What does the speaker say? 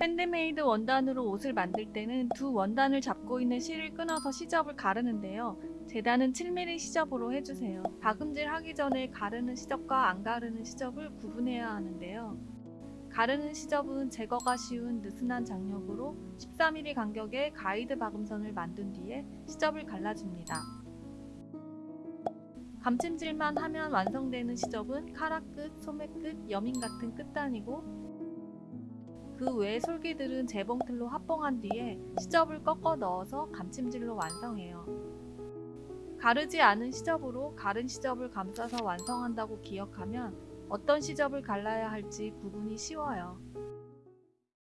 핸드메이드 원단으로 옷을 만들 때는 두 원단을 잡고 있는 실을 끊어서 시접을 가르는데요. 재단은 7mm 시접으로 해주세요. 박음질 하기 전에 가르는 시접과 안 가르는 시접을 구분해야 하는데요. 가르는 시접은 제거가 쉬운 느슨한 장력으로 14mm 간격의 가이드 박음선을 만든 뒤에 시접을 갈라줍니다. 감침질만 하면 완성되는 시접은 카라 끝, 소매 끝, 여밈 같은 끝단이고 그 외의 솔기들은 재봉틀로 합봉한 뒤에 시접을 꺾어 넣어서 감침질로 완성해요. 가르지 않은 시접으로 가른 시접을 감싸서 완성한다고 기억하면 어떤 시접을 갈라야 할지 구분이 쉬워요.